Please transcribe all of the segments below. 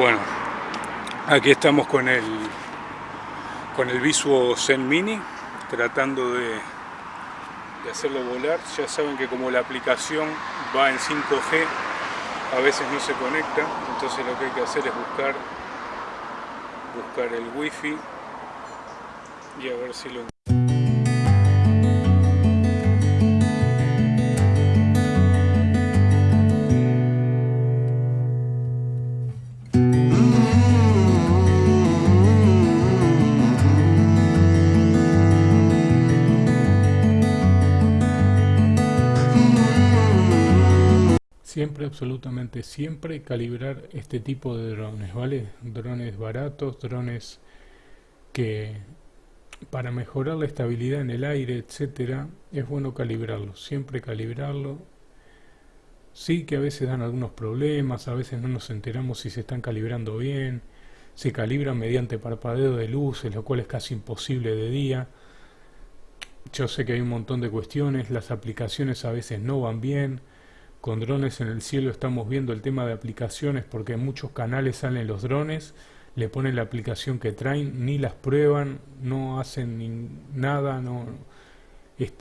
Bueno, aquí estamos con el con el Visuo Zen Mini tratando de, de hacerlo volar. Ya saben que como la aplicación va en 5G, a veces no se conecta, entonces lo que hay que hacer es buscar buscar el wifi y a ver si lo Siempre, absolutamente siempre, calibrar este tipo de drones, ¿vale? Drones baratos, drones que para mejorar la estabilidad en el aire, etcétera, es bueno calibrarlo, siempre calibrarlo. Sí que a veces dan algunos problemas, a veces no nos enteramos si se están calibrando bien, se calibran mediante parpadeo de luces, lo cual es casi imposible de día. Yo sé que hay un montón de cuestiones, las aplicaciones a veces no van bien, con drones en el cielo estamos viendo el tema de aplicaciones porque en muchos canales salen los drones, le ponen la aplicación que traen, ni las prueban, no hacen ni nada, no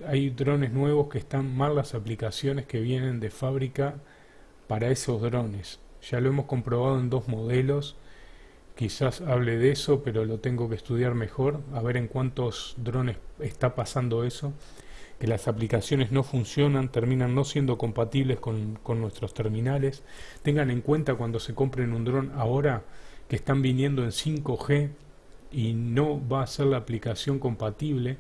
hay drones nuevos que están mal las aplicaciones que vienen de fábrica para esos drones. Ya lo hemos comprobado en dos modelos, quizás hable de eso, pero lo tengo que estudiar mejor, a ver en cuántos drones está pasando eso que las aplicaciones no funcionan, terminan no siendo compatibles con, nuestros terminales. Tengan en cuenta cuando se compren un dron ahora que están viniendo en 5G y no va a ser la aplicación compatible.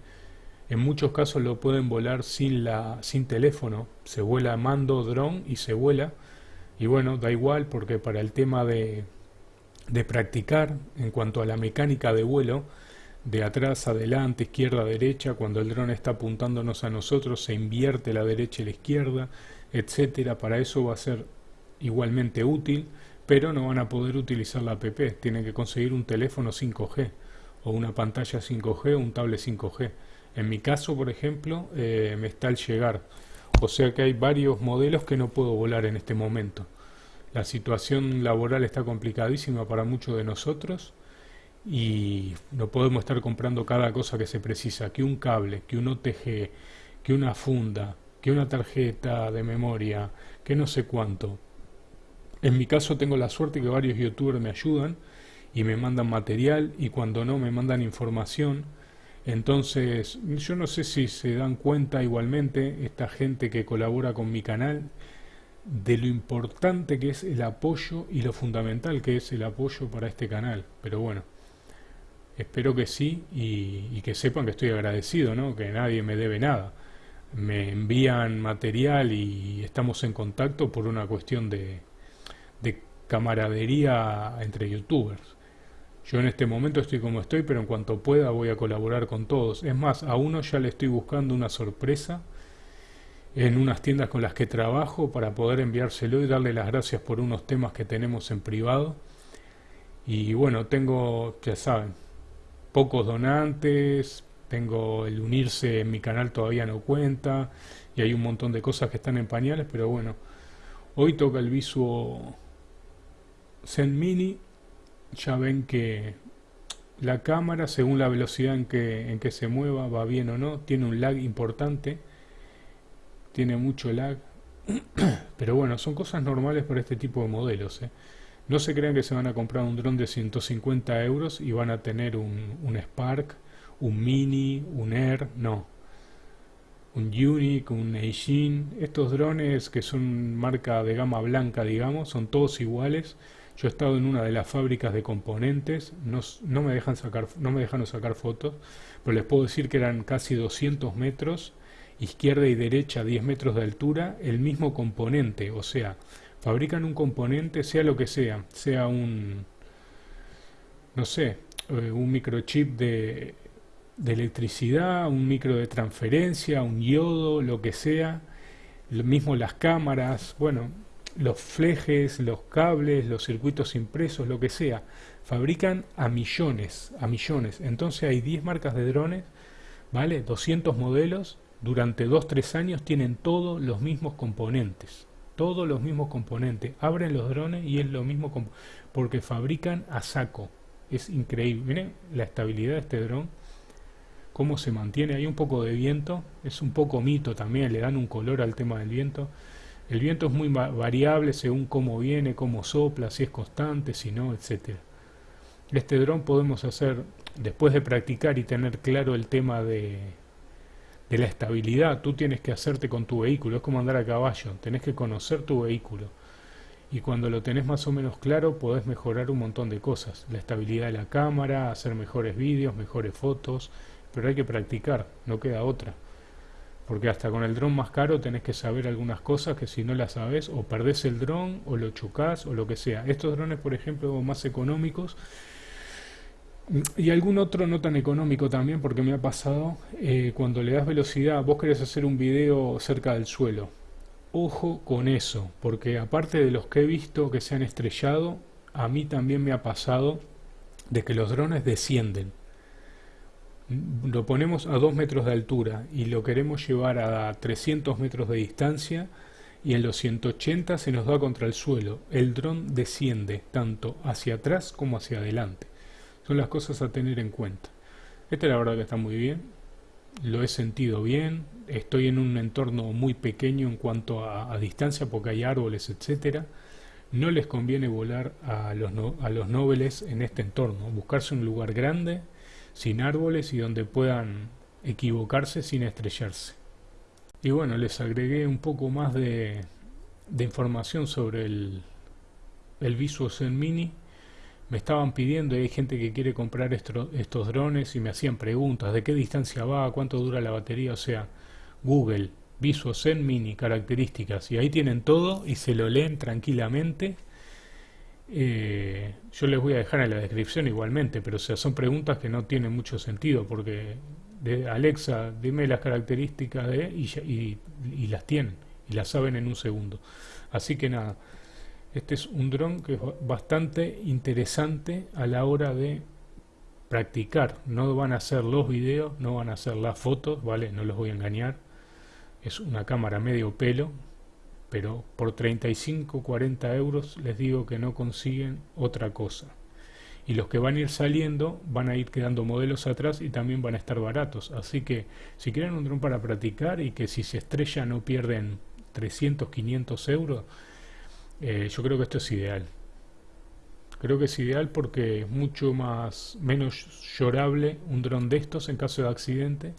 En muchos casos lo pueden volar sin, la, sin teléfono, se vuela mando dron y se vuela. Y bueno, da igual porque para el tema de, de practicar en cuanto a la mecánica de vuelo, de atrás, adelante, izquierda, derecha, cuando el dron está apuntándonos a nosotros, se invierte la derecha y la izquierda, etcétera. Para eso va a ser igualmente útil, pero no van a poder utilizar la app. Tienen que conseguir un teléfono 5G, o una pantalla 5G, o un tablet 5G. En mi caso, por ejemplo, eh, me está al llegar. O sea que hay varios modelos que no puedo volar en este momento. La situación laboral está complicadísima para muchos de nosotros y no podemos estar comprando cada cosa que se precisa, que un cable, que un OTG, que una funda, que una tarjeta de memoria, que no sé cuánto. En mi caso tengo la suerte que varios youtubers me ayudan y me mandan material y cuando no me mandan información. Entonces, yo no sé si se dan cuenta igualmente esta gente que colabora con mi canal de lo importante que es el apoyo y lo fundamental que es el apoyo para este canal. Pero bueno. Espero que sí y, que sepan que estoy agradecido, ¿no? que nadie me debe nada. Me envían material y estamos en contacto por una cuestión de, de camaradería entre youtubers. Yo en este momento estoy como estoy, pero en cuanto pueda voy a colaborar con todos. Es más, a uno ya le estoy buscando una sorpresa en unas tiendas con las que trabajo para poder enviárselo y darle las gracias por unos temas que tenemos en privado. Y bueno, tengo, ya saben, pocos donantes, tengo el unirse en mi canal todavía no cuenta y hay un montón de cosas que están en pañales, pero bueno, hoy toca el Visuo Zen Mini, ya ven que la cámara según la velocidad en que, en que se mueva va bien o no, tiene un lag importante, tiene mucho lag, pero bueno, son cosas normales para este tipo de modelos. ¿eh? No se crean que se van a comprar un dron de 150 euros y van a tener un, Spark, un Mini, un Air, no. Un Unique, un Eijin, estos drones que son marca de gama blanca, digamos, son todos iguales. Yo he estado en una de las fábricas de componentes, no, no, me, dejan sacar, no me dejaron sacar fotos, pero les puedo decir que eran casi 200 metros, izquierda y derecha 10 metros de altura, el mismo componente, o sea, fabrican un componente, sea lo que sea, sea un, no sé, eh, un microchip de, electricidad, un micro de transferencia, un yodo, lo que sea, lo mismo las cámaras, bueno, los flejes, los cables, los circuitos impresos, lo que sea, fabrican a millones, a millones. Entonces hay 10 marcas de drones, ¿vale? 200 modelos, durante 2-3 años tienen todos los mismos componentes todos los mismos componentes. Abren los drones y es lo mismo porque fabrican a saco. Es increíble. Miren la estabilidad de este dron, cómo se mantiene. Hay un poco de viento, es un poco mito también, le dan un color al tema del viento. El viento es muy variable según cómo viene, cómo sopla, si es constante, si no, etcétera. Este dron podemos hacer, después de practicar y tener claro el tema de, de la estabilidad, tú tienes que hacerte con tu vehículo, es como andar a caballo, tenés que conocer tu vehículo. Y cuando lo tenés más o menos claro, podés mejorar un montón de cosas. La estabilidad de la cámara, hacer mejores vídeos, mejores fotos, pero hay que practicar, no queda otra. Porque hasta con el dron más caro tenés que saber algunas cosas que si no las sabes o perdés el dron o lo chocás o lo que sea. Estos drones, por ejemplo, más económicos y algún otro no tan económico también porque me ha pasado eh, cuando le das velocidad, vos querés hacer un video cerca del suelo. Ojo con eso, porque aparte de los que he visto que se han estrellado, a mí también me ha pasado de que los drones descienden lo ponemos a 2 metros de altura y lo queremos llevar a 300 metros de distancia y en los 180 se nos va contra el suelo. El dron desciende tanto hacia atrás como hacia adelante. Son las cosas a tener en cuenta. Este la verdad que está muy bien. Lo he sentido bien. Estoy en un entorno muy pequeño en cuanto a, distancia porque hay árboles, etcétera. No les conviene volar a los, a los en este entorno. Buscarse un lugar grande sin árboles y donde puedan equivocarse sin estrellarse. Y bueno, les agregué un poco más de, información sobre el, el Visual Zen Mini. Me estaban pidiendo, y hay gente que quiere comprar estos drones y me hacían preguntas de qué distancia va, cuánto dura la batería, o sea, Google, Visual Zen Mini, características, y ahí tienen todo y se lo leen tranquilamente eh, yo les voy a dejar en la descripción igualmente, pero o sea, son preguntas que no tienen mucho sentido porque de Alexa, dime las características de y, y, las tienen y las saben en un segundo. Así que nada, este es un dron que es bastante interesante a la hora de practicar. No van a ser los videos, no van a ser las fotos, ¿vale? No los voy a engañar. Es una cámara medio pelo, pero por 35 40 euros les digo que no consiguen otra cosa y los que van a ir saliendo van a ir quedando modelos atrás y también van a estar baratos así que si quieren un dron para practicar y que si se estrella no pierden 300 500 euros eh, yo creo que esto es ideal creo que es ideal porque es mucho más menos llorable un dron de estos en caso de accidente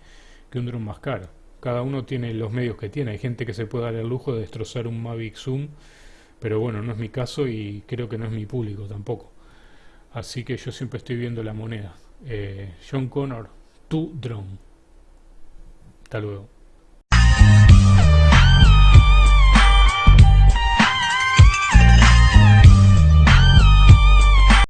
que un dron más caro cada uno tiene los medios que tiene. Hay gente que se puede dar el lujo de destrozar un Mavic Zoom, pero bueno, no es mi caso y creo que no es mi público tampoco. Así que yo siempre estoy viendo la moneda. Eh, John Connor, tu drone. Hasta luego.